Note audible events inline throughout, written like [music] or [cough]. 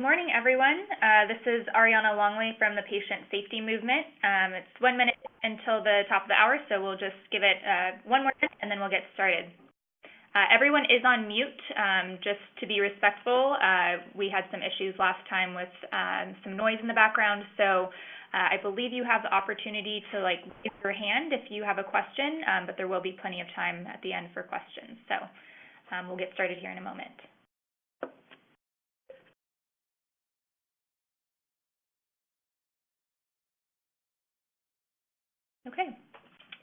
good morning, everyone. Uh, this is Ariana Longley from the Patient Safety Movement. Um, it's one minute until the top of the hour, so we'll just give it uh, one more minute and then we'll get started. Uh, everyone is on mute, um, just to be respectful. Uh, we had some issues last time with um, some noise in the background, so uh, I believe you have the opportunity to like raise your hand if you have a question, um, but there will be plenty of time at the end for questions. So um, we'll get started here in a moment. Okay,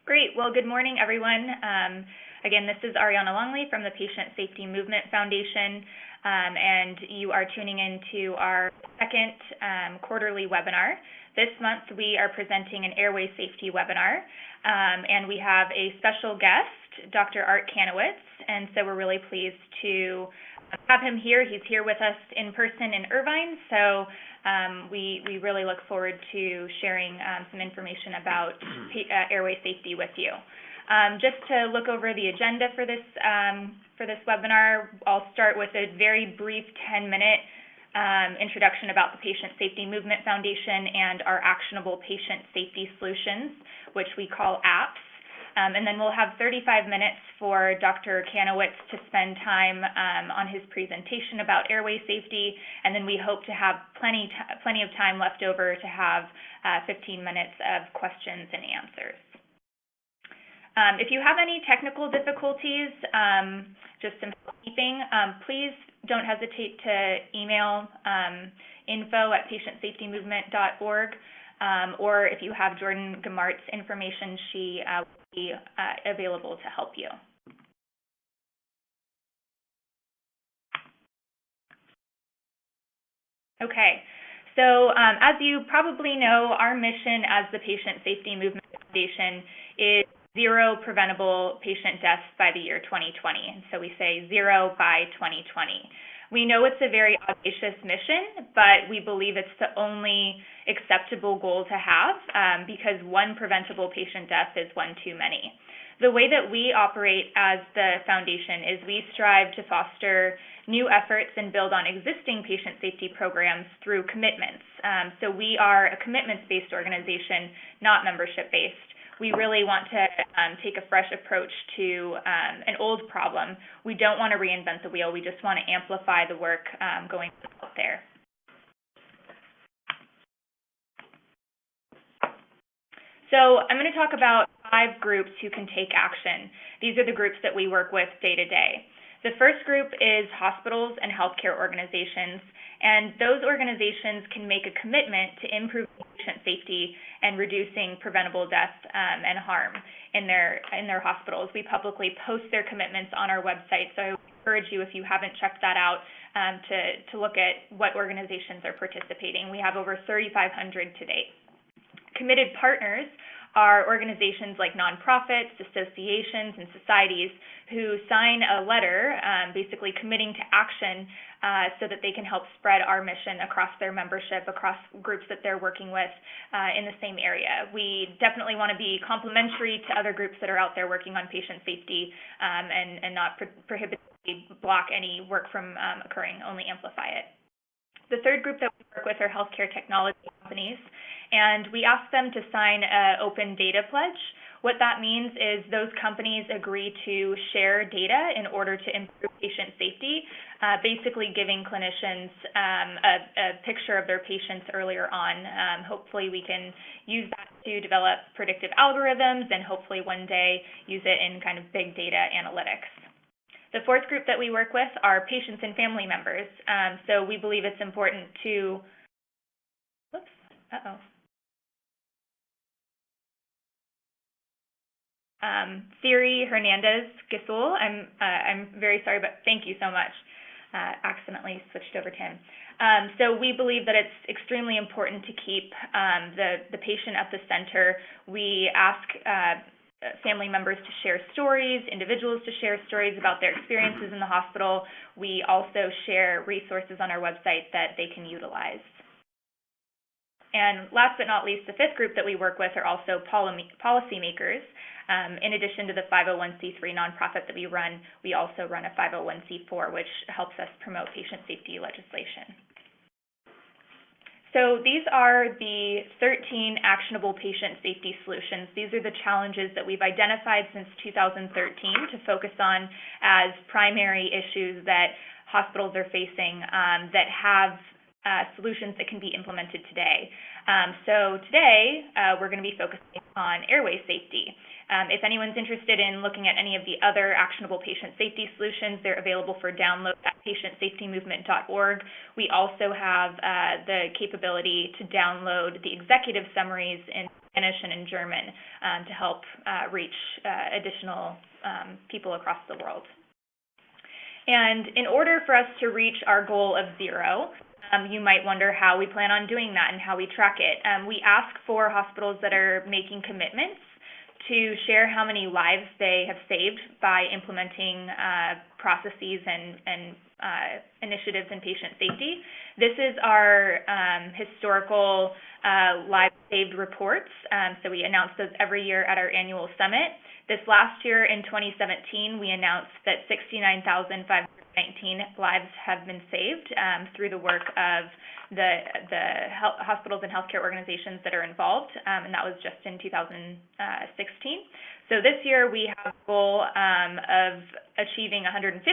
great. Well, good morning, everyone. Um, again, this is Ariana Longley from the Patient Safety Movement Foundation, um, and you are tuning into our second um, quarterly webinar. This month, we are presenting an airway safety webinar, um, and we have a special guest, Dr. Art Kanowitz, and so we're really pleased to have him here. He's here with us in person in Irvine, so um, we, we really look forward to sharing um, some information about uh, airway safety with you. Um, just to look over the agenda for this, um, for this webinar, I'll start with a very brief 10-minute um, introduction about the Patient Safety Movement Foundation and our actionable patient safety solutions, which we call APPS. Um, and then we'll have 35 minutes for Dr. Kanowitz to spend time um, on his presentation about airway safety, and then we hope to have plenty, plenty of time left over to have uh, 15 minutes of questions and answers. Um, if you have any technical difficulties, um, just some housekeeping, um, please don't hesitate to email um, info at patientsafetymovement.org, or if you have Jordan Gamart's information, she uh, be uh, available to help you. Okay, so um, as you probably know, our mission as the Patient Safety Movement Foundation is zero preventable patient deaths by the year 2020. And so we say zero by 2020. We know it's a very audacious mission, but we believe it's the only acceptable goal to have um, because one preventable patient death is one too many. The way that we operate as the foundation is we strive to foster new efforts and build on existing patient safety programs through commitments. Um, so we are a commitments-based organization, not membership-based we really want to um, take a fresh approach to um, an old problem. We don't want to reinvent the wheel. We just want to amplify the work um, going out there. So I'm going to talk about five groups who can take action. These are the groups that we work with day to day. The first group is hospitals and healthcare organizations, and those organizations can make a commitment to improve patient safety and reducing preventable death um, and harm in their in their hospitals. We publicly post their commitments on our website, so I encourage you if you haven't checked that out um, to to look at what organizations are participating. We have over 3,500 to date. Committed partners are organizations like nonprofits, associations, and societies who sign a letter um, basically committing to action uh, so that they can help spread our mission across their membership, across groups that they're working with uh, in the same area. We definitely want to be complementary to other groups that are out there working on patient safety um, and, and not pro prohibitively block any work from um, occurring, only amplify it. The third group that we work with are healthcare technology companies, and we ask them to sign an open data pledge. What that means is those companies agree to share data in order to improve patient safety, uh, basically giving clinicians um, a, a, picture of their patients earlier on. Um, hopefully, we can use that to develop predictive algorithms and hopefully one day use it in kind of big data analytics. The fourth group that we work with are patients and family members. Um, so we believe it's important to, whoops, uh-oh. Um, Siri Hernandez Gisul, I'm, uh, I'm very sorry, but thank you so much. Uh, accidentally switched over to him. Um, so we believe that it's extremely important to keep um, the, the patient at the center. We ask uh, family members to share stories, individuals to share stories about their experiences in the hospital. We also share resources on our website that they can utilize. And last but not least, the fifth group that we work with are also policymakers. Um, in addition to the 501c3 nonprofit that we run, we also run a 501c4, which helps us promote patient safety legislation. So these are the 13 actionable patient safety solutions. These are the challenges that we've identified since 2013 to focus on as primary issues that hospitals are facing um, that have uh, solutions that can be implemented today. Um, so today, uh, we're going to be focusing on airway safety. Um, if anyone's interested in looking at any of the other actionable patient safety solutions, they're available for download at patientsafetymovement.org. We also have uh, the capability to download the executive summaries in Spanish and in German um, to help uh, reach uh, additional um, people across the world. And in order for us to reach our goal of zero, um, you might wonder how we plan on doing that and how we track it. Um, we ask for hospitals that are making commitments to share how many lives they have saved by implementing uh, processes and, and uh, initiatives in patient safety. This is our um, historical uh, lives saved reports. Um, so we announce those every year at our annual summit. This last year in 2017, we announced that 69,519 lives have been saved um, through the work of the the hospitals and healthcare organizations that are involved, um, and that was just in 2016. So this year we have a goal um, of achieving 150,000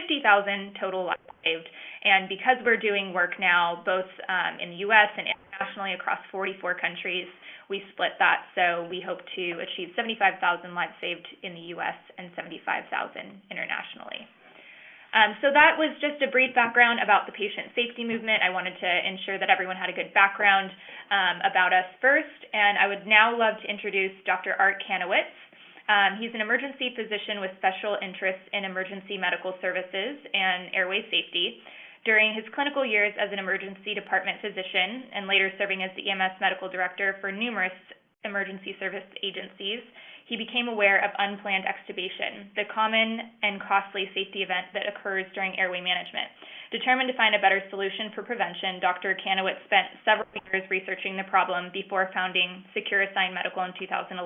total lives saved, and because we're doing work now both um, in the U.S. and internationally across 44 countries, we split that. So we hope to achieve 75,000 lives saved in the U.S. and 75,000 internationally. Um, so that was just a brief background about the patient safety movement. I wanted to ensure that everyone had a good background um, about us first, and I would now love to introduce Dr. Art Kanowitz. Um, he's an emergency physician with special interests in emergency medical services and airway safety. During his clinical years as an emergency department physician and later serving as the EMS medical director for numerous emergency service agencies, he became aware of unplanned extubation, the common and costly safety event that occurs during airway management. Determined to find a better solution for prevention, Dr. Kanowitz spent several years researching the problem before founding Securisyn Medical in 2011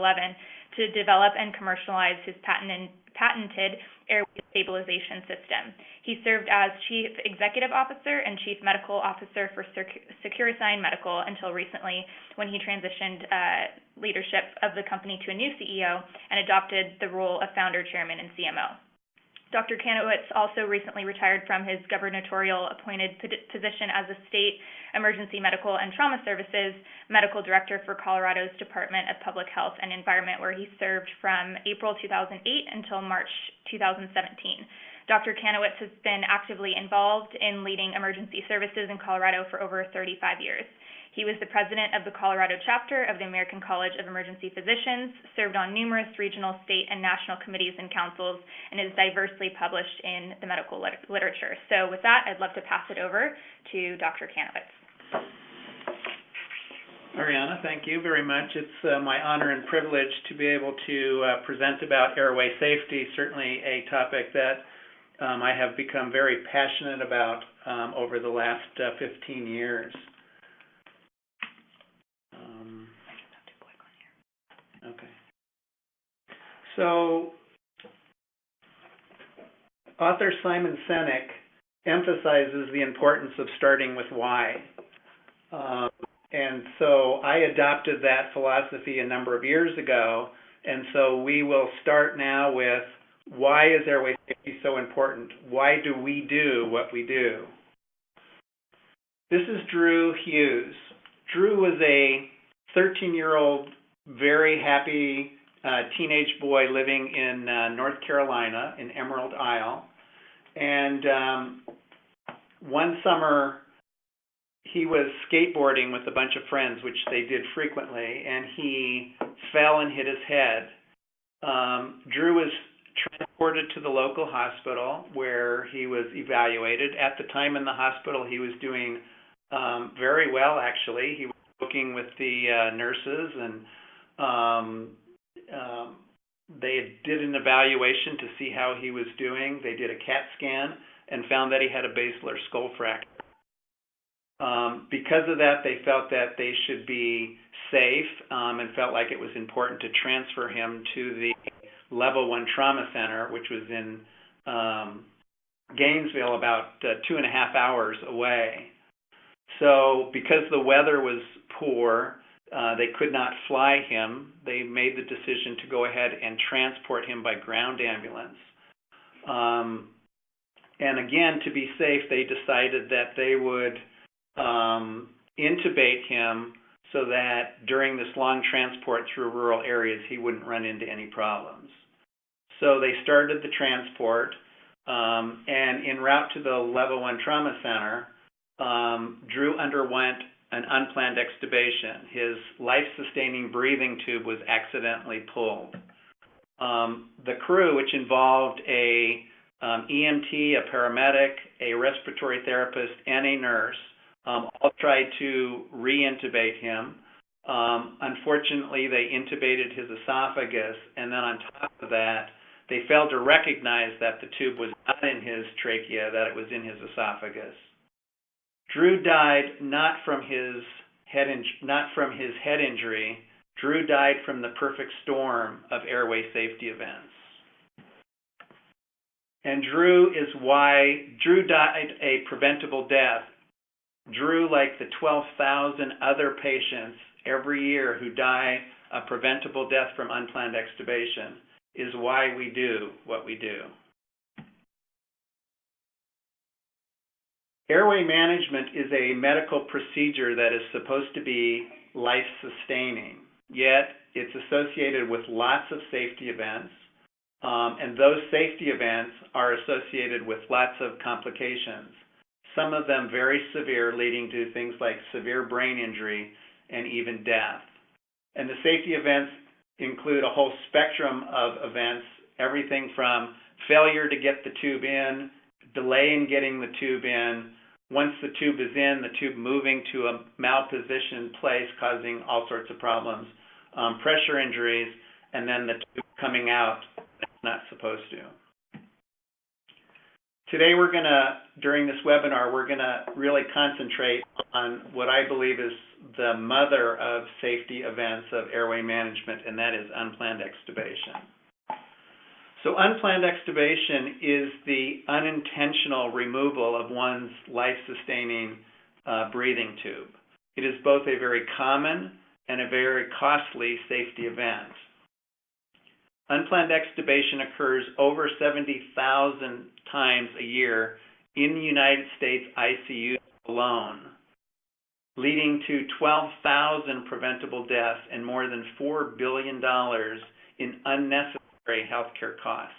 to develop and commercialize his patented patented airway stabilization system. He served as Chief Executive Officer and Chief Medical Officer for Securisyn Medical until recently when he transitioned uh, leadership of the company to a new CEO and adopted the role of founder, chairman, and CMO. Dr. Kanowitz also recently retired from his gubernatorial appointed position as a state emergency medical and trauma services medical director for Colorado's Department of Public Health and Environment, where he served from April 2008 until March 2017. Dr. Kanowitz has been actively involved in leading emergency services in Colorado for over 35 years. He was the president of the Colorado chapter of the American College of Emergency Physicians, served on numerous regional, state, and national committees and councils, and is diversely published in the medical lit- literature. So, with that, I'd love to pass it over to Dr. Kanowitz. Ariana, thank you very much. It's uh, my honor and privilege to be able to uh, present about airway safety, certainly a topic that um, I have become very passionate about um, over the last uh, 15 years. Okay. So, author Simon Sinek emphasizes the importance of starting with why. Um, and so I adopted that philosophy a number of years ago. And so we will start now with why is airway safety so important? Why do we do what we do? This is Drew Hughes. Drew was a 13 year old very happy teenage boy living in uh, North Carolina in Emerald Isle. And um, one summer, he was skateboarding with a bunch of friends, which they did frequently, and he fell and hit his head. Um, Drew was transported to the local hospital where he was evaluated. At the time in the hospital, he was doing um, very well, actually. He was working with the uh, nurses and um, um, they did an evaluation to see how he was doing. They did a CAT scan and found that he had a basilar skull fracture. Um, because of that, they felt that they should be safe um, and felt like it was important to transfer him to the level one trauma center, which was in um, Gainesville, about uh, two and a half hours away. So because the weather was poor, uh, they could not fly him. They made the decision to go ahead and transport him by ground ambulance. Um, and again, to be safe, they decided that they would um, intubate him so that during this long transport through rural areas, he wouldn't run into any problems. So they started the transport, um, and en route to the level one trauma center, um, Drew underwent an unplanned extubation. His life-sustaining breathing tube was accidentally pulled. Um, the crew, which involved a um, EMT, a paramedic, a respiratory therapist, and a nurse, um, all tried to re-intubate him. Um, unfortunately, they intubated his esophagus, and then on top of that, they failed to recognize that the tube was not in his trachea, that it was in his esophagus. Drew died not from his head in, not from his head injury. Drew died from the perfect storm of airway safety events. And Drew is why Drew died a preventable death. Drew, like the 12,000 other patients every year who die a preventable death from unplanned extubation, is why we do what we do. Airway management is a medical procedure that is supposed to be life sustaining, yet it's associated with lots of safety events, um, and those safety events are associated with lots of complications, some of them very severe, leading to things like severe brain injury and even death. And the safety events include a whole spectrum of events, everything from failure to get the tube in, delay in getting the tube in, once the tube is in, the tube moving to a malpositioned place, causing all sorts of problems, um, pressure injuries, and then the tube coming out that's not supposed to. Today we're going to, during this webinar, we're going to really concentrate on what I believe is the mother of safety events of airway management, and that is unplanned extubation. So unplanned extubation is the unintentional removal of one's life-sustaining uh, breathing tube. It is both a very common and a very costly safety event. Unplanned extubation occurs over 70,000 times a year in the United States ICU alone, leading to 12,000 preventable deaths and more than $4 billion in unnecessary healthcare costs.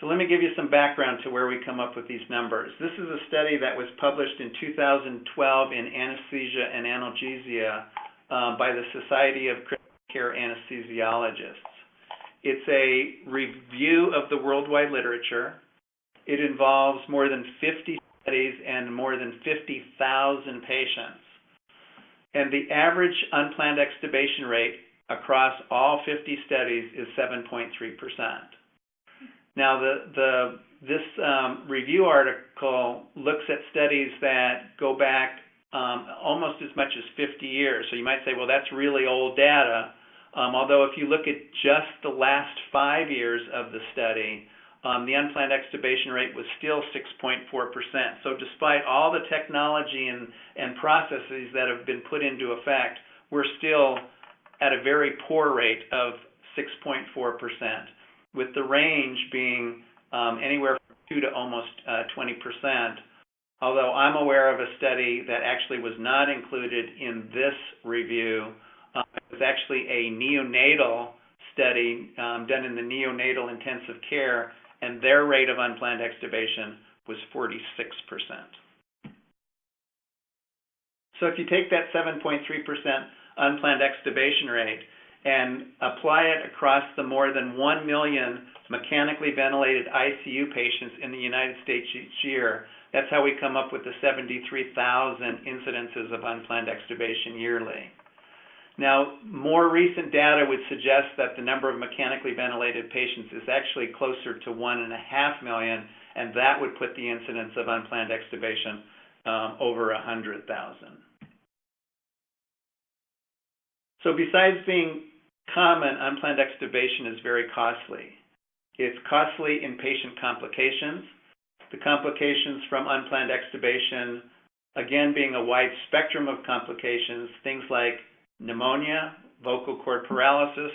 So let me give you some background to where we come up with these numbers. This is a study that was published in 2012 in Anesthesia and Analgesia uh, by the Society of Critical Care Anesthesiologists. It's a review of the worldwide literature. It involves more than 50 studies and more than 50,000 patients. And the average unplanned extubation rate across all 50 studies is 7.3%. Now, the, the, this um, review article looks at studies that go back um, almost as much as 50 years. So you might say, well, that's really old data. Um, although if you look at just the last five years of the study, the unplanned extubation rate was still 6.4%. So despite all the technology and, and processes that have been put into effect, we're still at a very poor rate of 6.4%, with the range being um, anywhere from 2 to almost uh, 20%. Although I'm aware of a study that actually was not included in this review. Um, it was actually a neonatal study um, done in the neonatal intensive care, and their rate of unplanned extubation was 46%. So if you take that 7.3% unplanned extubation rate and apply it across the more than 1 million mechanically ventilated ICU patients in the United States each year, that's how we come up with the 73,000 incidences of unplanned extubation yearly. Now, more recent data would suggest that the number of mechanically ventilated patients is actually closer to 1.5 million, and that would put the incidence of unplanned extubation um, over 100,000. So besides being common, unplanned extubation is very costly. It's costly in patient complications. The complications from unplanned extubation, again, being a wide spectrum of complications, things like pneumonia, vocal cord paralysis,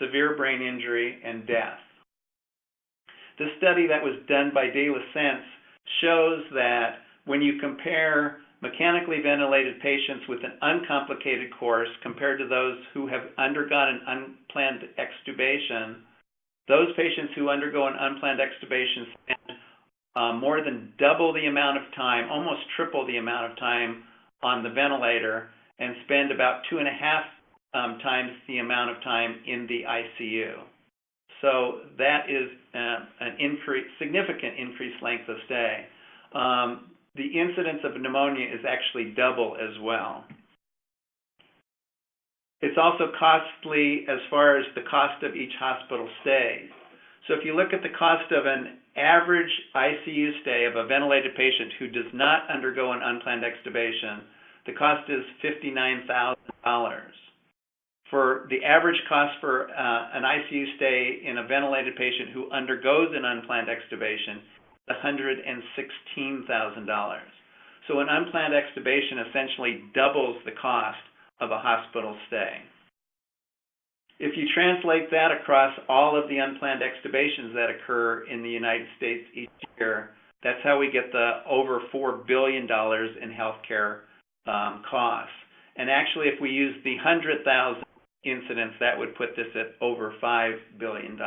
severe brain injury, and death. The study that was done by De La Sense shows that when you compare mechanically ventilated patients with an uncomplicated course compared to those who have undergone an unplanned extubation, those patients who undergo an unplanned extubation spend uh, more than double the amount of time, almost triple the amount of time on the ventilator, and spend about two and a half um, times the amount of time in the ICU. So that is uh, an increase, significant increased length of stay. Um, the incidence of pneumonia is actually double as well. It's also costly as far as the cost of each hospital stay. So if you look at the cost of an average ICU stay of a ventilated patient who does not undergo an unplanned extubation, the cost is $59,000. For the average cost for uh, an ICU stay in a ventilated patient who undergoes an unplanned extubation $116,000. So an unplanned extubation essentially doubles the cost of a hospital stay. If you translate that across all of the unplanned extubations that occur in the United States each year, that's how we get the over $4 billion in healthcare um, costs. And actually, if we use the 100,000 incidents, that would put this at over $5 billion.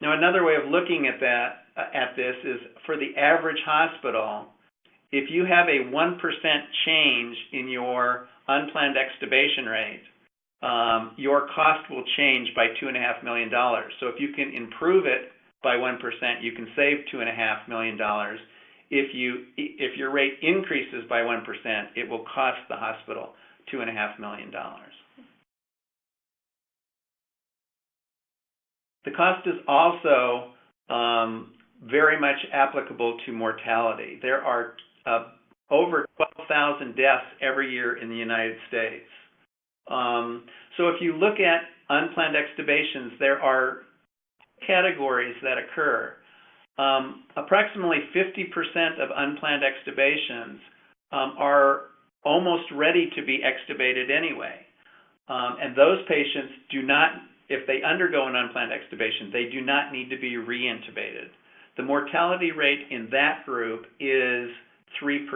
Now, another way of looking at that uh, at this is for the average hospital, if you have a 1% change in your unplanned extubation rate, um, your cost will change by $2.5 million. So if you can improve it by 1%, you can save $2.5 million. If, you, if your rate increases by 1%, it will cost the hospital $2.5 million. The cost is also um, very much applicable to mortality. There are uh, over 12,000 deaths every year in the United States. Um, so if you look at unplanned extubations, there are categories that occur. Um, approximately 50% of unplanned extubations are almost ready to be extubated anyway. And those patients do not if they undergo an unplanned extubation, they do not need to be reintubated. The mortality rate in that group is 3%.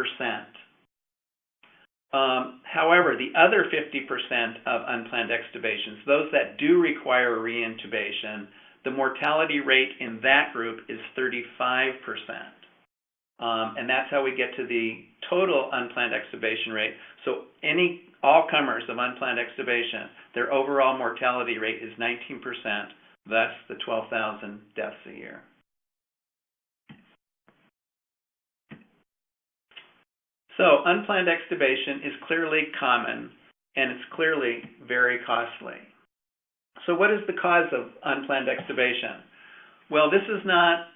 Um, however, the other 50% of unplanned extubations, those that do require reintubation, the mortality rate in that group is 35%. Um, and that's how we get to the total unplanned extubation rate. So any all comers of unplanned extubation, their overall mortality rate is 19%, thus the 12,000 deaths a year. So unplanned extubation is clearly common and it's clearly very costly. So what is the cause of unplanned extubation? Well, this is not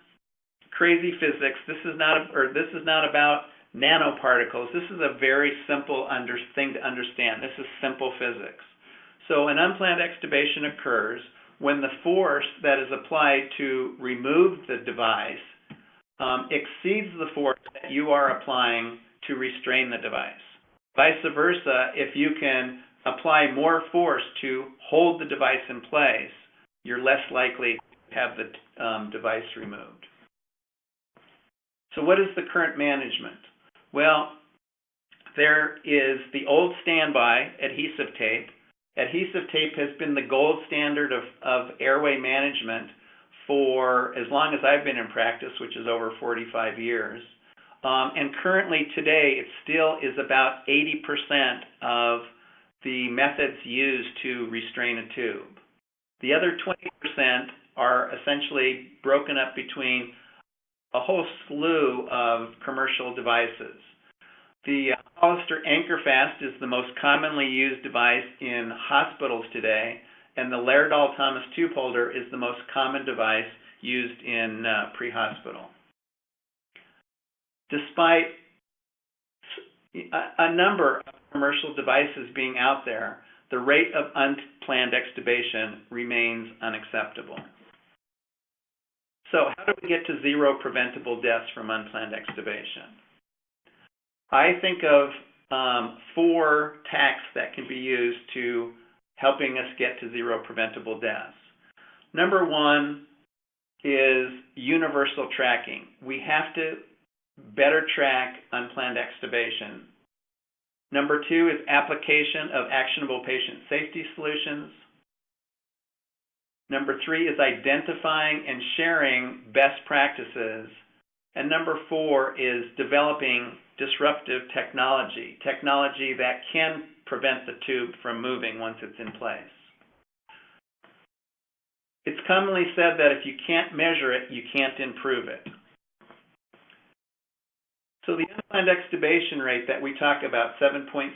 crazy physics. This is not, or this is not about nanoparticles. This is a very simple under, thing to understand. This is simple physics. So an unplanned extubation occurs when the force that is applied to remove the device um, exceeds the force that you are applying to restrain the device. Vice versa, if you can apply more force to hold the device in place, you're less likely to have the um, device removed. So what is the current management? Well, there is the old standby adhesive tape. Adhesive tape has been the gold standard of, of airway management for as long as I've been in practice, which is over 45 years. Um, and currently today, it still is about 80% of the methods used to restrain a tube. The other 20% are essentially broken up between a whole slew of commercial devices. The Hollister Anchorfast is the most commonly used device in hospitals today, and the Laerdal Thomas tube holder is the most common device used in uh, pre-hospital. Despite a number of commercial devices being out there, the rate of unplanned extubation remains unacceptable. So how do we get to zero preventable deaths from unplanned extubation? I think of um, four tacks that can be used to helping us get to zero preventable deaths. Number one is universal tracking. We have to better track unplanned extubation. Number two is application of actionable patient safety solutions. Number three is identifying and sharing best practices. And number four is developing disruptive technology, technology that can prevent the tube from moving once it's in place. It's commonly said that if you can't measure it, you can't improve it. So the unplanned extubation rate that we talk about, 7.3%,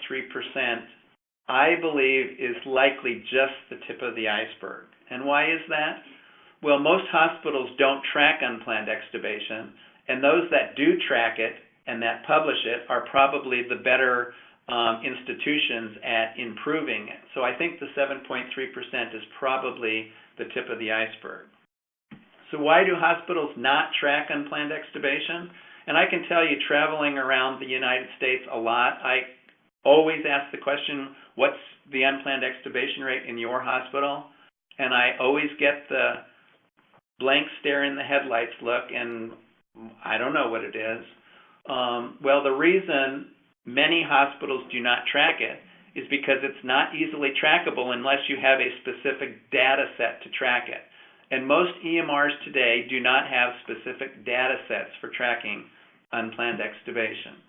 I believe is likely just the tip of the iceberg. And why is that? Well, most hospitals don't track unplanned extubation, and those that do track it and that publish it are probably the better um, institutions at improving it. So I think the 7.3% is probably the tip of the iceberg. So why do hospitals not track unplanned extubation? And I can tell you, traveling around the United States a lot, I always ask the question, what's the unplanned extubation rate in your hospital? And I always get the blank stare in the headlights look, and I don't know what it is. Um, well, the reason many hospitals do not track it is because it's not easily trackable unless you have a specific data set to track it. And most EMRs today do not have specific data sets for tracking unplanned extubation.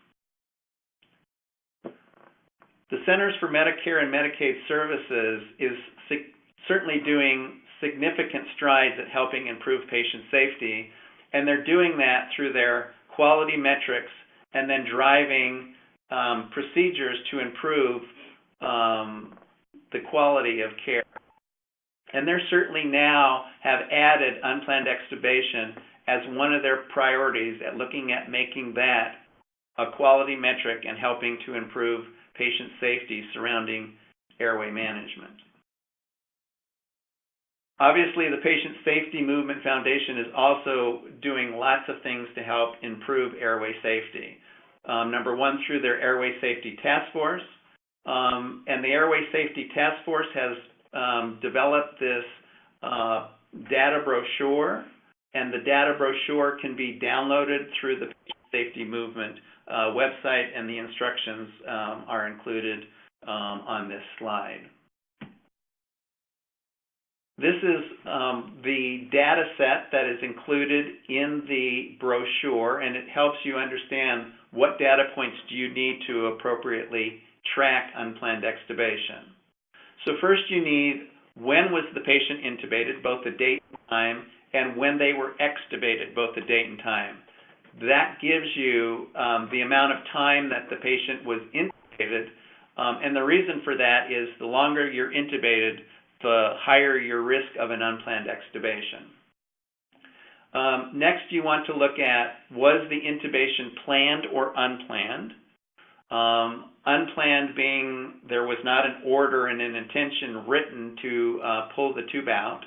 The Centers for Medicare and Medicaid Services is certainly doing significant strides at helping improve patient safety, and they're doing that through their quality metrics and then driving um, procedures to improve um, the quality of care. And they certainly now have added unplanned extubation as one of their priorities at looking at making that a quality metric and helping to improve patient safety surrounding airway management. Obviously, the Patient Safety Movement Foundation is also doing lots of things to help improve airway safety. Um, number one, through their Airway Safety Task Force. Um, and the Airway Safety Task Force has um, developed this uh, data brochure, and the data brochure can be downloaded through the Patient Safety Movement uh, website, and the instructions um, are included um, on this slide. This is um, the data set that is included in the brochure, and it helps you understand what data points do you need to appropriately track unplanned extubation. So first you need when was the patient intubated, both the date and time, and when they were extubated, both the date and time. That gives you um, the amount of time that the patient was intubated, um, and the reason for that is the longer you're intubated, the higher your risk of an unplanned extubation. Um, next, you want to look at was the intubation planned or unplanned? Um, unplanned being there was not an order and an intention written to uh, pull the tube out.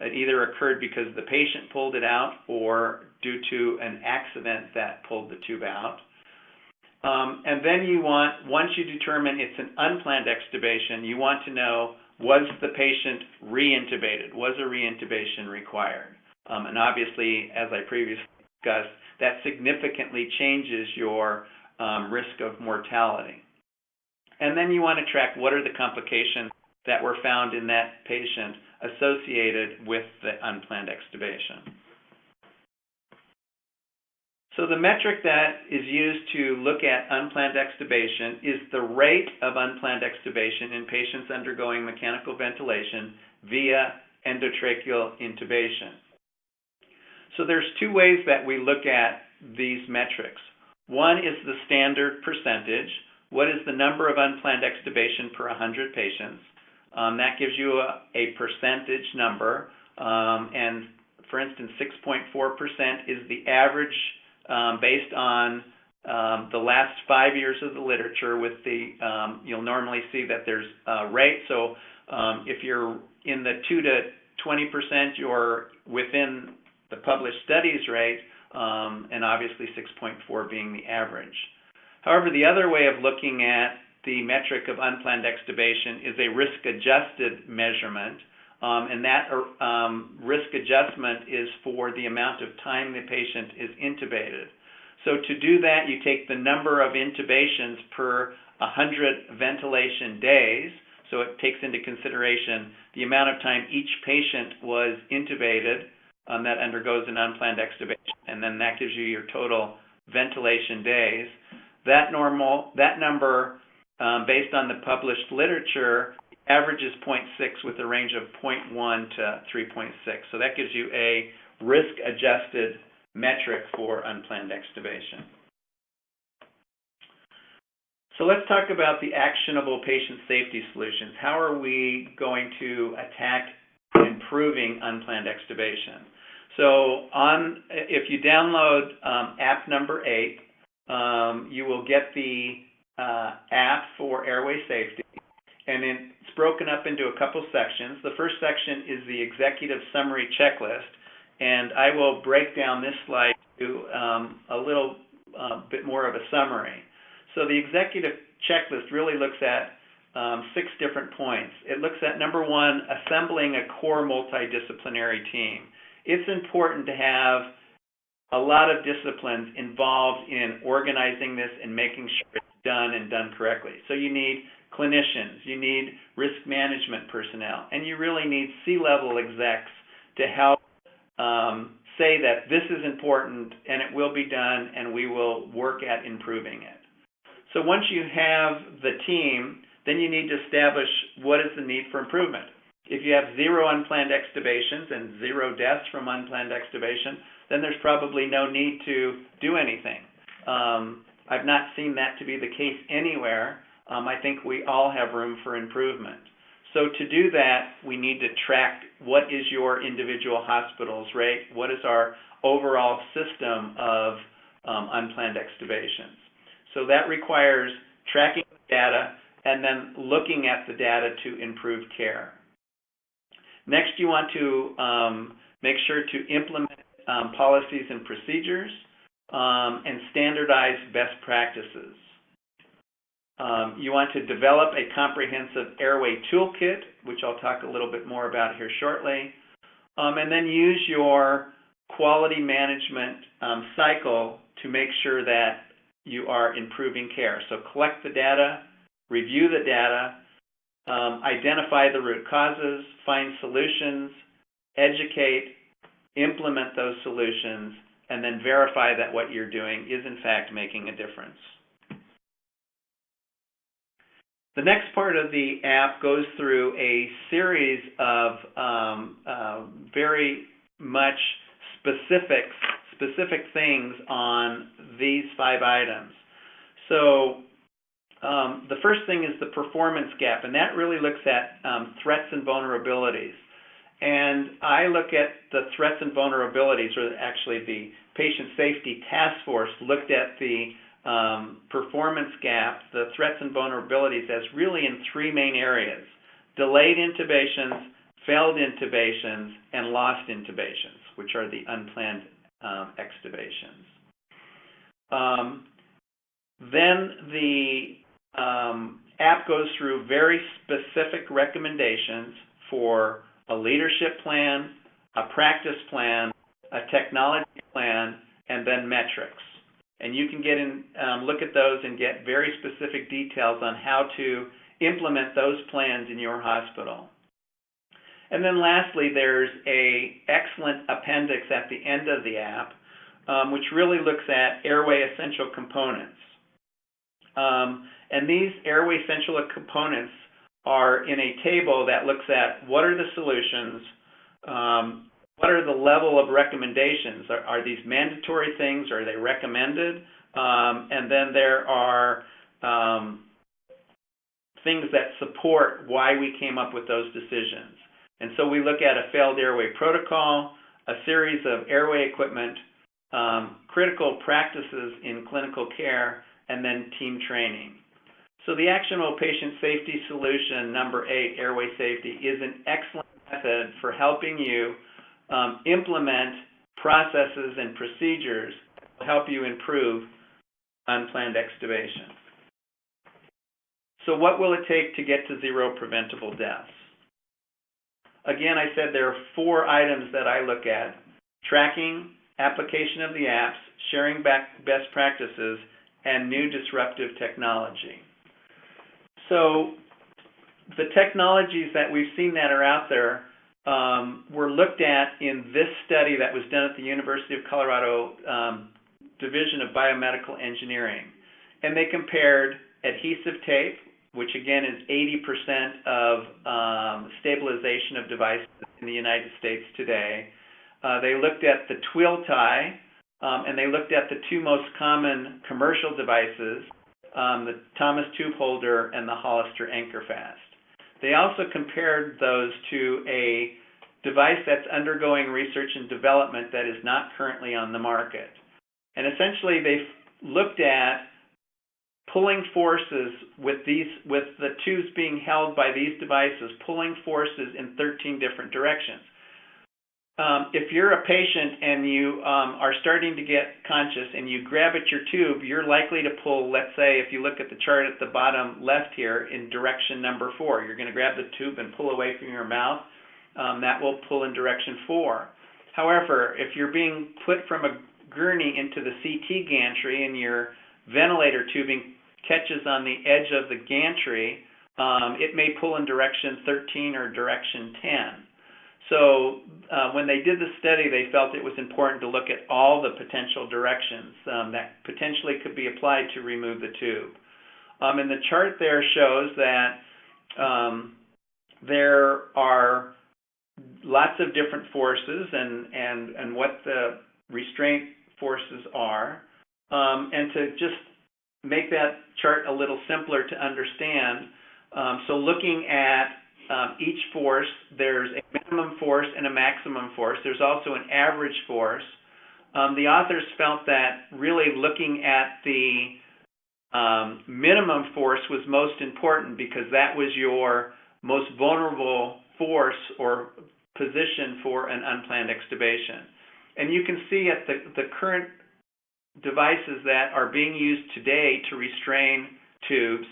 It either occurred because the patient pulled it out or due to an accident that pulled the tube out. Um, and then you want, once you determine it's an unplanned extubation, you want to know was the patient re-intubated? Was a re-intubation required? Um, and obviously, as I previously discussed, that significantly changes your um, risk of mortality. And then you want to track what are the complications that were found in that patient associated with the unplanned extubation. So the metric that is used to look at unplanned extubation is the rate of unplanned extubation in patients undergoing mechanical ventilation via endotracheal intubation. So there's two ways that we look at these metrics. One is the standard percentage. What is the number of unplanned extubation per 100 patients? Um, that gives you a, a percentage number. Um, and for instance, 6.4% is the average um, based on um, the last five years of the literature with the, um, you'll normally see that there's a rate. So um, if you're in the 2 to 20%, you're within the published studies rate, um, and obviously 6.4 being the average. However, the other way of looking at the metric of unplanned extubation is a risk-adjusted measurement, and that um, risk adjustment is for the amount of time the patient is intubated. So to do that, you take the number of intubations per 100 ventilation days, so it takes into consideration the amount of time each patient was intubated um, that undergoes an unplanned extubation, and then that gives you your total ventilation days. That normal, that number, um, based on the published literature, averages 0.6 with a range of 0.1 to 3.6. So that gives you a risk-adjusted metric for unplanned extubation. So let's talk about the actionable patient safety solutions. How are we going to attack improving unplanned extubation? So on, if you download um, app number eight, um, you will get the uh, app for airway safety, and it's broken up into a couple sections. The first section is the executive summary checklist, and I will break down this slide to um, a little uh, bit more of a summary. So the executive checklist really looks at um, six different points. It looks at number one, assembling a core multidisciplinary team. It's important to have a lot of disciplines involved in organizing this and making sure it's done and done correctly. So you need clinicians, you need risk management personnel, and you really need C-level execs to help um, say that this is important and it will be done and we will work at improving it. So once you have the team, then you need to establish what is the need for improvement. If you have zero unplanned extubations and zero deaths from unplanned extubation, then there's probably no need to do anything. Um, I've not seen that to be the case anywhere. Um, I think we all have room for improvement. So to do that, we need to track what is your individual hospital's rate, what is our overall system of um, unplanned extubations. So that requires tracking data and then looking at the data to improve care. Next, you want to um, make sure to implement um, policies and procedures um, and standardize best practices. Um, you want to develop a comprehensive airway toolkit, which I'll talk a little bit more about here shortly, um, and then use your quality management um, cycle to make sure that you are improving care. So collect the data, review the data, um, identify the root causes, find solutions, educate, implement those solutions, and then verify that what you're doing is in fact making a difference. The next part of the app goes through a series of um, uh, very much specific specific things on these five items. So um, the first thing is the performance gap, and that really looks at um, threats and vulnerabilities. And I look at the threats and vulnerabilities, or actually the Patient Safety Task Force looked at the um, performance gaps, the threats and vulnerabilities, as really in three main areas delayed intubations, failed intubations, and lost intubations, which are the unplanned um, extubations. Um, then the um, app goes through very specific recommendations for a leadership plan, a practice plan, a technology plan, and then metrics. And you can get in, um, look at those and get very specific details on how to implement those plans in your hospital. And then lastly, there's a excellent appendix at the end of the app, um, which really looks at airway essential components. Um, and these airway essential components are in a table that looks at what are the solutions, um, what are the level of recommendations? Are, are these mandatory things? Are they recommended? Um, and then there are um, things that support why we came up with those decisions. And so we look at a failed airway protocol, a series of airway equipment, um, critical practices in clinical care, and then team training. So the actionable patient safety solution, number eight, airway safety, is an excellent method for helping you um, implement processes and procedures will help you improve unplanned extubation. So what will it take to get to zero preventable deaths? Again, I said there are four items that I look at. Tracking, application of the apps, sharing best practices, and new disruptive technology. So the technologies that we've seen that are out there um, were looked at in this study that was done at the University of Colorado um, Division of Biomedical Engineering. And they compared adhesive tape, which again is 80% of um, stabilization of devices in the United States today. Uh, they looked at the twill tie, um, and they looked at the two most common commercial devices, um, the Thomas tube holder and the Hollister Anchorfast. They also compared those to a device that's undergoing research and development that is not currently on the market. And essentially, they looked at pulling forces with these with the tubes being held by these devices, pulling forces in 13 different directions. Um, if you're a patient and you um, are starting to get conscious and you grab at your tube, you're likely to pull, let's say, if you look at the chart at the bottom left here, in direction number four. You're going to grab the tube and pull away from your mouth. Um, that will pull in direction four. However, if you're being put from a gurney into the CT gantry and your ventilator tubing catches on the edge of the gantry, um, it may pull in direction 13 or direction 10. So uh, when they did the study, they felt it was important to look at all the potential directions um, that potentially could be applied to remove the tube. Um, and the chart there shows that um, there are lots of different forces and, and, and what the restraint forces are. Um, and to just make that chart a little simpler to understand, um, so looking at um, each force, there's a minimum force and a maximum force. There's also an average force. Um, the authors felt that really looking at the um, minimum force was most important because that was your most vulnerable force or position for an unplanned extubation. And you can see at the, the current devices that are being used today to restrain tubes,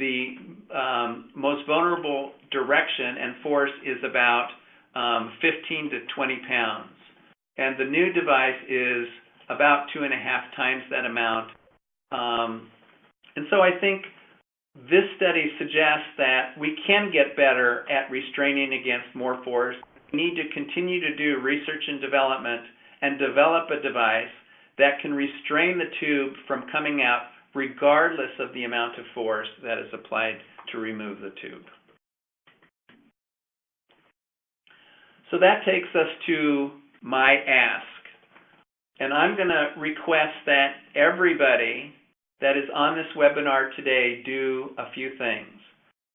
the um, most vulnerable direction and force is about um, 15 to 20 pounds. And the new device is about two and a half times that amount. Um, and so I think this study suggests that we can get better at restraining against more force. We need to continue to do research and development and develop a device that can restrain the tube from coming out regardless of the amount of force that is applied to remove the tube. So that takes us to my ask. And I'm going to request that everybody that is on this webinar today do a few things.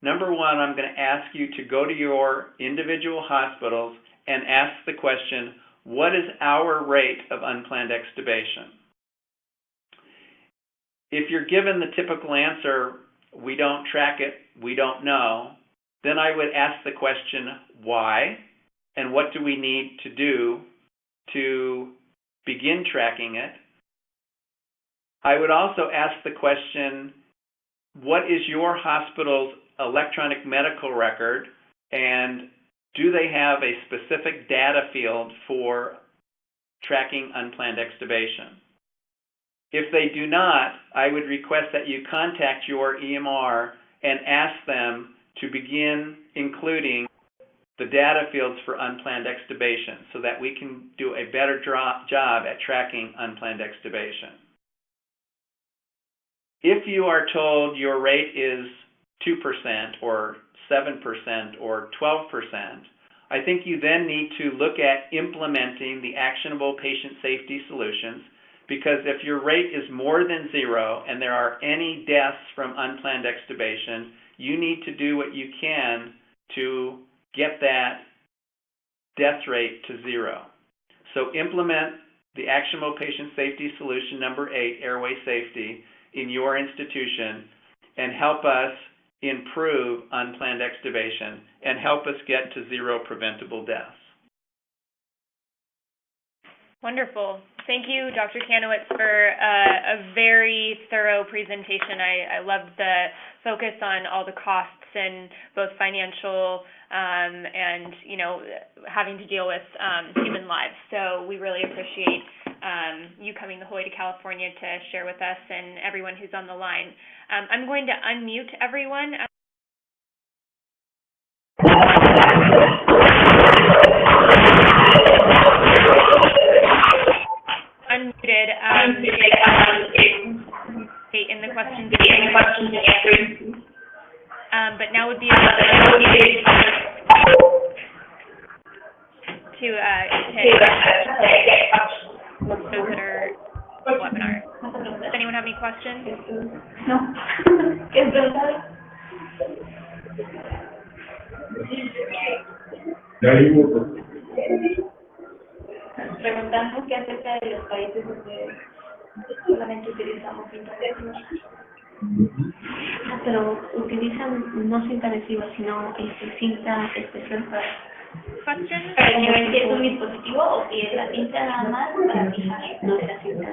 Number one, I'm going to ask you to go to your individual hospitals and ask the question, what is our rate of unplanned extubation? If you're given the typical answer, we don't track it, we don't know, then I would ask the question, why? And what do we need to do to begin tracking it? I would also ask the question, what is your hospital's electronic medical record and do they have a specific data field for tracking unplanned extubation? If they do not, I would request that you contact your EMR and ask them to begin including the data fields for unplanned extubation so that we can do a better job at tracking unplanned extubation. If you are told your rate is 2% or 7% or 12%, I think you then need to look at implementing the actionable patient safety solutions because if your rate is more than zero and there are any deaths from unplanned extubation, you need to do what you can to get that death rate to zero. So implement the actionable patient safety solution number eight, airway safety, in your institution and help us improve unplanned extubation and help us get to zero preventable deaths. Wonderful. Thank you, Dr. Kanowitz, for uh, a very thorough presentation. I, I loved the focus on all the costs and both financial um, and, you know, having to deal with um, human lives. So we really appreciate um, you coming the whole way to California to share with us and everyone who's on the line. Um, I'm going to unmute everyone. But now would be a to uh, hit those that are webinar. Does anyone have any questions? No. ¿Qué preguntar? Ya vimos, Preguntando qué acerca de los países donde solamente utilizamos internet. Ah, Pero utilizan no cinta adhesiva, sino este, cinta especial para... Para que vean si es un dispositivo o si es la cinta nada más para fijar, no es la cinta.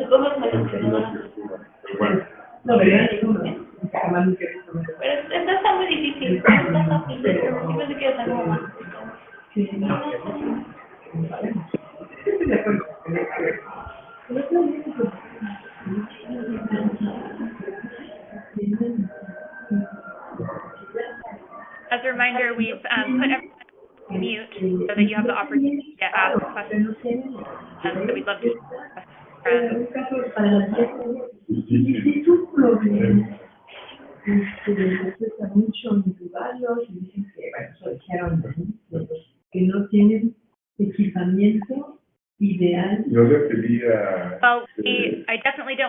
Supongo que me lo bueno, No, pero esto está muy difícil,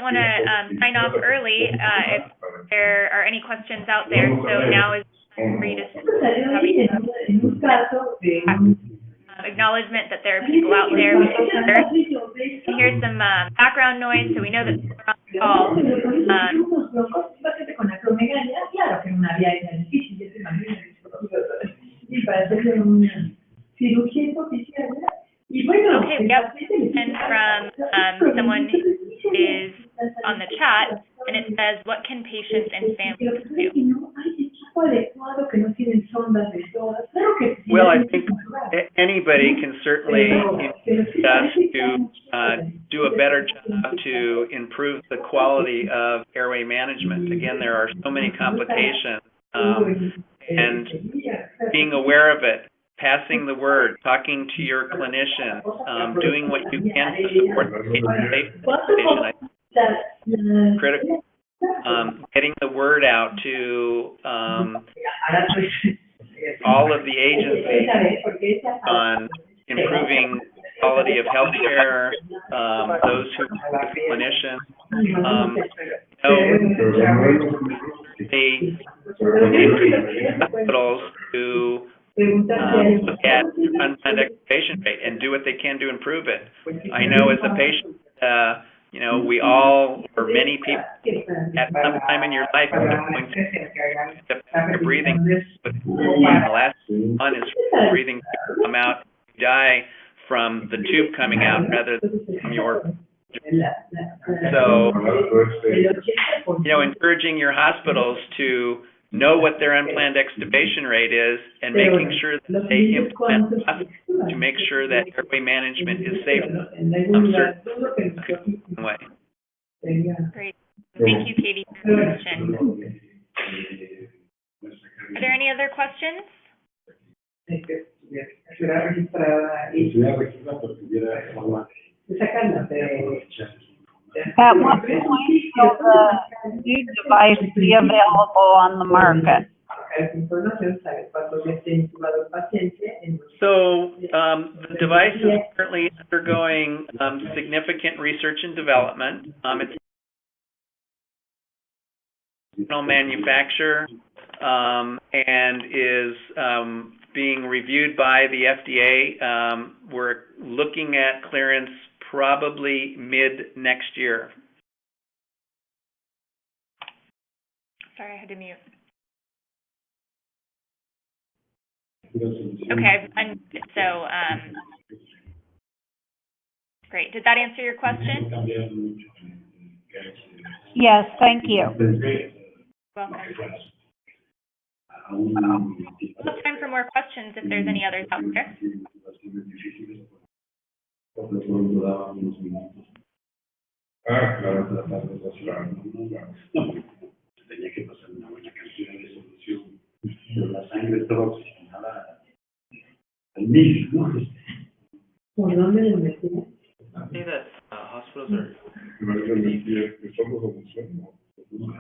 want to um, sign off early uh, if there are any questions out there. So now is for you to Esto salió ahí en, un- en un caso de un... uh, acknowledgement that there are people out there. We can hear some um, background noise, so we know that people are on the call. Um, unos locos, un paciente con acromegalia, claro que una vía era difícil, ya se imagina, y para hacerle una cirugía hipoficial, y bueno, Okay, paciente le And dice, from, "Ah, um, someone who is on the chat, and it says, what can patients and families do? Well, I think Anybody can certainly us to uh, do a better job to improve the quality of airway management. Again, there are so many complications, um, and being aware of it, passing the word, talking to your clinician, um, doing what you can to support the patient safety of the patient, I think, critical. um, getting the word out to um, all of the agencies on improving quality of healthcare, um, those who with clinicians, um, so they hospitals to um, look at unplanned extubation rate and do what they can to improve it. I know as a patient, uh, you know, we all, or many people, at some time in your life, are going to breathing. But the last one is breathing come out, you die from the tube coming out rather than from your So, you know, encouraging your hospitals to know what their unplanned extubation rate is and making sure that they implement processes to make sure that airway management is safe um, certain way. Great. Thank you, Katie, for your question. Are there any other questions? At what point will the new device be available on the market? So, um, the device is currently undergoing, um, significant research and development. Um, it's original manufacturer, um, and is, um, being reviewed by the FDA. Um, we're looking at clearance probably mid next year. Sorry, I had to mute. Okay, and so, um, great. Did that answer your question? Yes, thank you. Welcome. We'll have time for more questions if there's any others out there. Ah, claro, claro. tenía que pasar una buena cantidad de solución, pero la sangre estaba oxigenada al mil, ¿no? ¿Por dónde lo metían? somos solución, ¿no?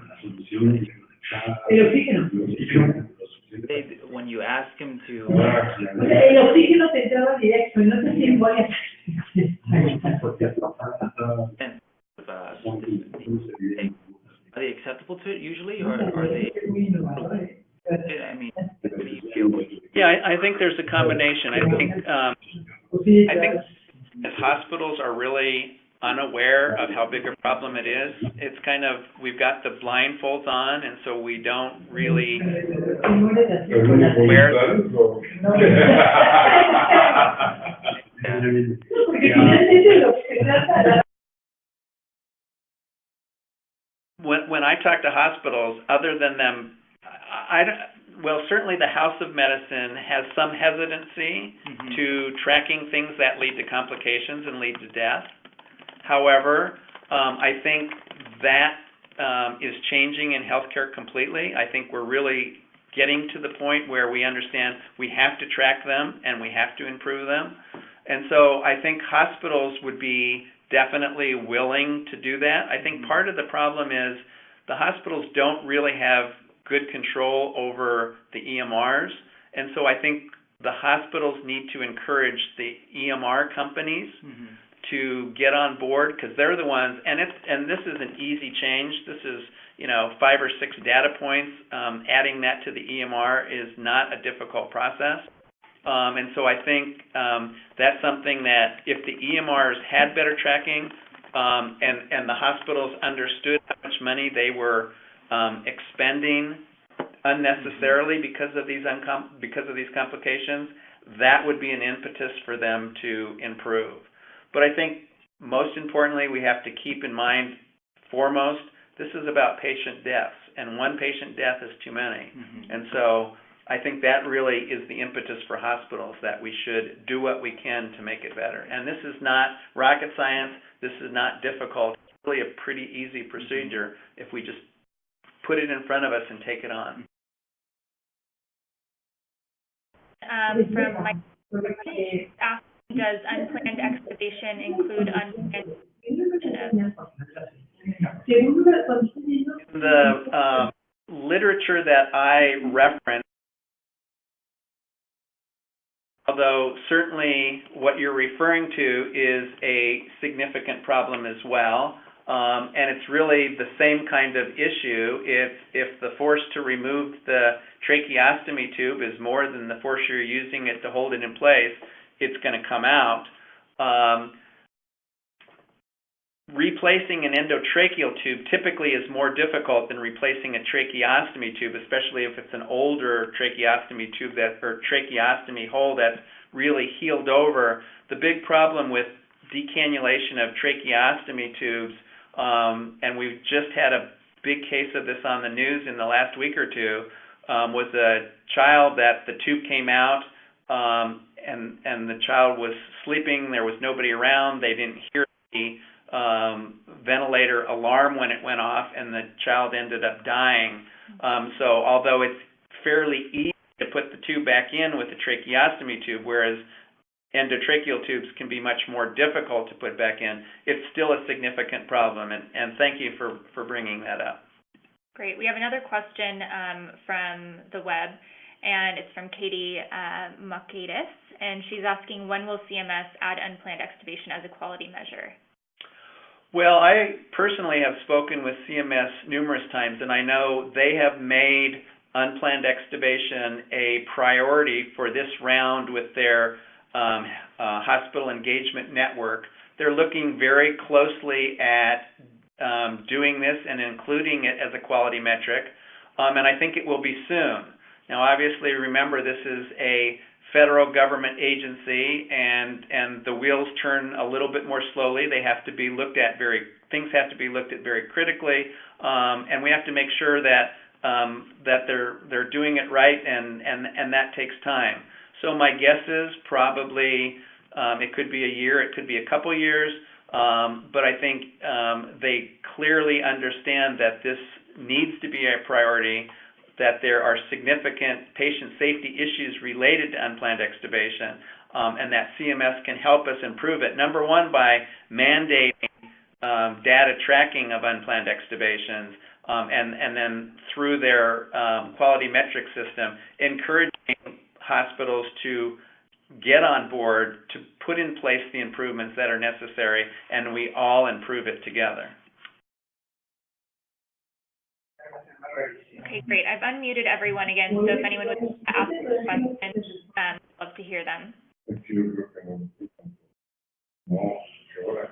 La solución está... El oxígeno. El oxígeno, lo suficiente they when you ask him to Ah, el oxígeno te entraba directo, y no sé si voy a... porque hasta para- and uh, are they acceptable to it usually or are they I mean do you feel Yeah, I, I think there's a combination. I think, um, I think claro. if hospitals are really unaware of how big a problem it is, it's kind of, we've got the blindfolds on, and so we don't really, Temores [laughs] así ¿Pero con no la- voluntades o? No. Finalmente, Porque finalmente lo que se trata de when, when I talk to hospitals, other than them, I, I don't- well, certainly the House of Medicine has some hesitancy Mhm. to tracking things that lead to complications and lead to death. However, um, I think that um, is changing in healthcare completely. I think we're really getting to the point where we understand we have to track them and we have to improve them. And so I think hospitals would be definitely willing to do that. I think part of the problem is the hospitals don't really have good control over the EMRs. And so I think the hospitals need to encourage the EMR companies Mhm. to get on board because they're the ones and it's and this is an easy change this is you know five or six data points um, adding that to the EMR is not a difficult process um, and so I think um, that's something that if the EMRs had better tracking um, and and the hospitals understood how much money they were um, expending unnecessarily because of these uncom- because of these complications that would be an impetus for them to improve but I think most importantly, we have to keep in mind foremost, this is about patient deaths, and one patient death is too many. Mhm. And so I think that really is the impetus for hospitals, that we should do what we can to make it better. And this is not rocket science, this is not difficult, it's really a pretty easy procedure if we just put it in front of us and take it on. Um, from Mike, Porque asked, does unplanned extubation include unplanned Según la cuando estoy viendo- the um, literature that I referenced, although certainly what you're referring to is a significant problem as well, um, and it's really the same kind of issue. If if the force to remove the tracheostomy tube is more than the force you're using it to hold it in place, it's going to come out. Um, replacing an endotracheal tube typically is more difficult than replacing a tracheostomy tube, especially if it's an older tracheostomy tube that or tracheostomy hole that's really healed over. The big problem with decannulation of tracheostomy tubes, um, and we've just had a big case of this on the news in the last week or two, um, was a child that the tube came out um, and and the child was sleeping. There was nobody around. They didn't hear the um, ventilator alarm when it went off, and the child ended up dying. Um, so although it's fairly easy to put the tube back in with the tracheostomy tube, whereas endotracheal tubes can be much more difficult to put back in, it's still a significant problem. And, and thank you for, for bringing that up. Great. We have another question um, from the web, and it's from Katie uh, and she's asking, when will CMS add unplanned extubation as a quality measure? Well, I personally have spoken with CMS numerous times, and I know they have made unplanned extubation a priority for this round with their um, uh, hospital engagement network. They're looking very closely at um, doing this and including it as a quality metric, um, and I think it will be soon. Now, obviously, remember, this is a federal government agency, and, and the wheels turn a little bit more slowly. They have to be looked at very, things have to be looked at very critically, um, and we have to make sure that, um, that they're, they're doing it right, and, and, and that takes time. So my guess is probably, um, it could be a year, it could be a couple years, um, but I think, um, they clearly understand that this needs to be a priority, that there are significant patient safety issues related to unplanned extubation, um, and that CMS can help us improve it. Number one, by mandating um, data tracking of unplanned extubations, um, and, and then through their um, quality metric system, encouraging hospitals to get on board to put in place the improvements that are necessary, and we all improve it together. Okay, great. I've unmuted everyone again, so if anyone would like to ask a question, um, I'd love to hear them. Es que yo creo que no. No, que ahora.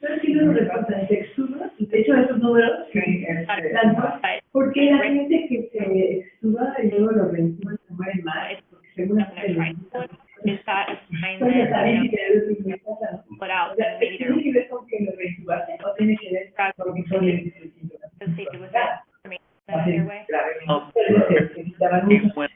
¿Sabes qué nos repasa? Se extuba, de hecho, esos números que But dan porque la gente que se extuba y luego lo reentuba se muere más, según I'm gonna try. Is that a sign that, you que es lo que me pasa, know, put out, O sea, then maybe they're tiene que ver con que lo reentubaste o tiene que ver con que son el associated with it, I mean, their way? Well, when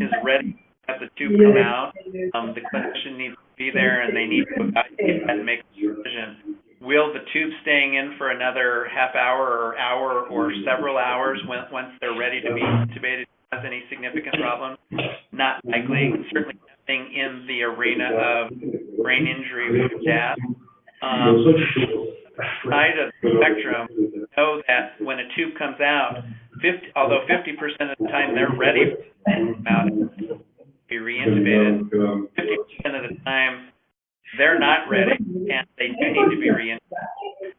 is ready, have the tube come out, um, the clinician needs to be there and they need to evaluate that and make a decision. Will the tube staying in for another half hour or hour or several hours when, once they're ready to be intubated cause any significant problem? Not likely, certainly nothing in the arena of brain injury with death. Um, side of the spectrum, know that when a tube comes out, fifty, although fifty percent of the time they're ready to out, be reintubated, fifty percent of the time, they're not ready, and they do need to be reintubated.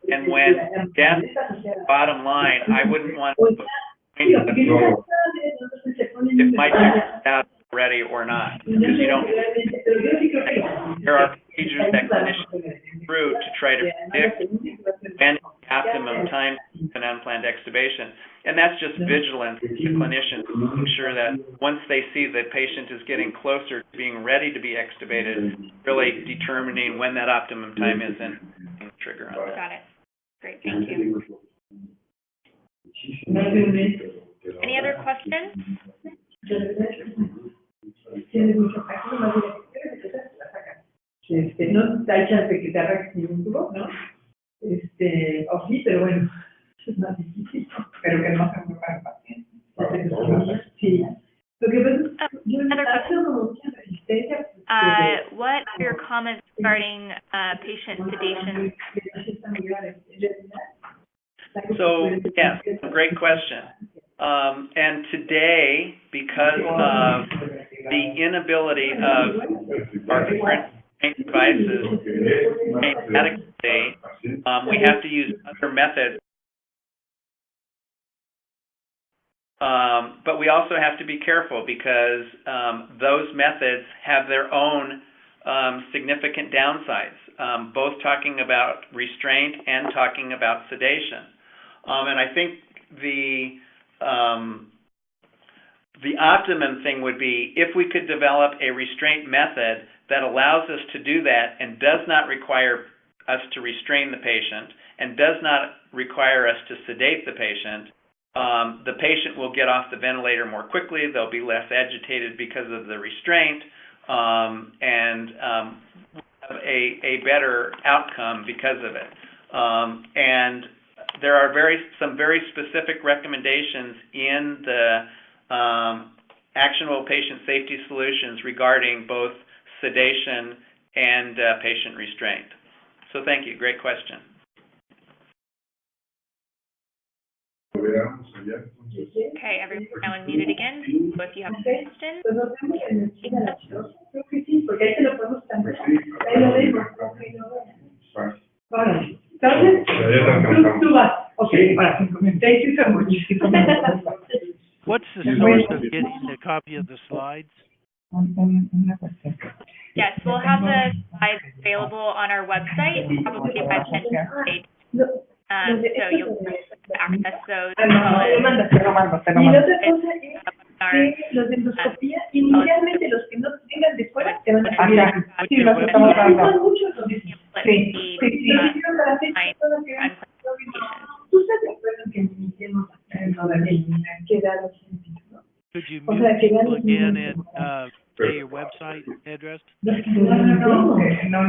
And when death, bottom line, I wouldn't want to point the if my tube is out ready or not, because you don't, there are procedures that clinicians through to try to predict when the optimum time for an unplanned extubation. And that's just vigilance to clinicians, making sure that once they see the patient is getting closer to being ready to be extubated, really determining when that optimum time is and and trigger on that. Got it. Great, thank you. Any other questions? Este, no hay chance de que te arranques ningún tubo, ¿no? Este, o sí, pero bueno, [laughs] es más difícil, pero que no se mueva el paciente. Sí. Lo que pasa es que yo Another como mucha resistencia. Uh, what are your comments regarding, uh, patient sedation? So, yes, a great question. Um, and today, because of the inability of our devices um, we have to use other methods. Um, but we also have to be careful because um, those methods have their own um, significant downsides, um, both talking about restraint and talking about sedation. Um, and I think the the optimum thing would be if we could develop a restraint method that allows us to do that and does not require us to restrain the patient and does not require us to sedate the patient. Um, the patient will get off the ventilator more quickly. They'll be less agitated because of the restraint, um, and um, have a a better outcome because of it. Um, and there are very some very specific recommendations in the um, actionable patient safety solutions regarding both sedation and uh, patient restraint. So thank you. Great question. Veamos allá, entonces. Okay, everyone now unmuted again, so if you have questions, Pues nos vemos en el cine de las dos. Creo que sí, porque ahí te lo podemos cambiar. Ahí lo vemos. Ok, no veo. Ahora, entonces, tú, tú vas. Ok, para cinco minutos. Thank you so much. What's the source of getting a copy of the slides? Yes, we'll have the slides available on our website, probably by the end of the day. Um, Los de- so estos you'll son de- access those. Ah, no, no, as te lo mando, te lo mando, te lo Y la mando. otra cosa es our- que los de endoscopía, inicialmente los que no vengan de fuera, te van a Ajá. cambiar. Sí, los estamos dando. Son muchos los mismos. Sí, Sí, the, lo hicieron para hacer fine todo que and ¿Tú estás de acuerdo que iniciemos en lo de eliminar, que da los síntomas, no? Could you O sea, que mute ya people again niños- and, uh, say your website address? No, no, no, no no